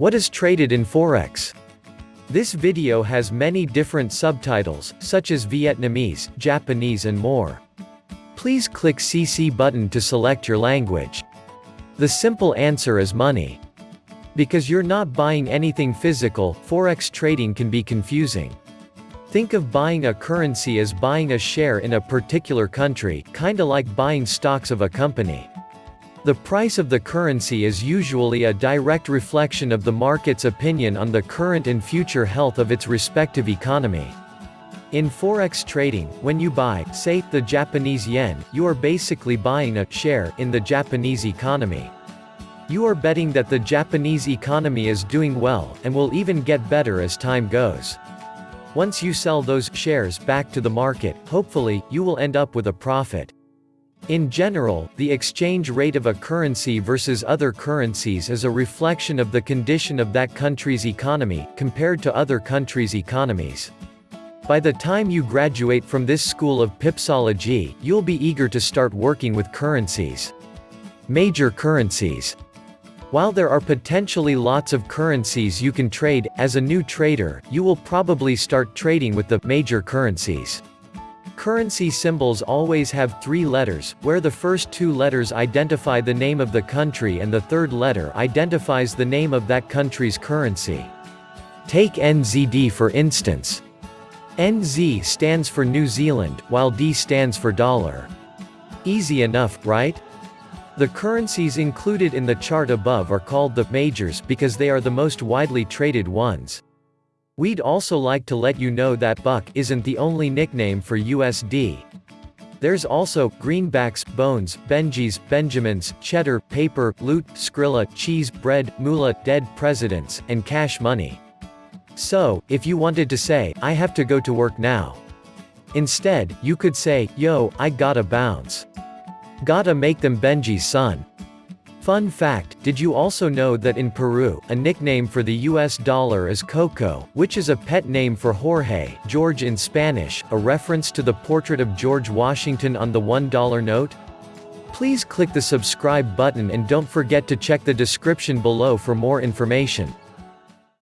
What is traded in Forex? This video has many different subtitles, such as Vietnamese, Japanese and more. Please click CC button to select your language. The simple answer is money. Because you're not buying anything physical, Forex trading can be confusing. Think of buying a currency as buying a share in a particular country, kinda like buying stocks of a company. The price of the currency is usually a direct reflection of the market's opinion on the current and future health of its respective economy. In forex trading, when you buy, say, the Japanese yen, you are basically buying a share in the Japanese economy. You are betting that the Japanese economy is doing well, and will even get better as time goes. Once you sell those shares back to the market, hopefully, you will end up with a profit. In general, the exchange rate of a currency versus other currencies is a reflection of the condition of that country's economy, compared to other countries' economies. By the time you graduate from this school of pipsology, you'll be eager to start working with currencies. Major currencies. While there are potentially lots of currencies you can trade, as a new trader, you will probably start trading with the major currencies. Currency symbols always have three letters, where the first two letters identify the name of the country and the third letter identifies the name of that country's currency. Take NZD for instance. NZ stands for New Zealand, while D stands for dollar. Easy enough, right? The currencies included in the chart above are called the majors because they are the most widely traded ones. We'd also like to let you know that buck isn't the only nickname for USD. There's also, greenbacks, bones, Benjis, Benjamins, cheddar, paper, loot, skrilla, cheese, bread, moolah, dead presidents, and cash money. So, if you wanted to say, I have to go to work now. Instead, you could say, yo, I gotta bounce. Gotta make them Benji's son. Fun fact, did you also know that in Peru, a nickname for the US dollar is Coco, which is a pet name for Jorge, George in Spanish, a reference to the portrait of George Washington on the $1 note? Please click the subscribe button and don't forget to check the description below for more information.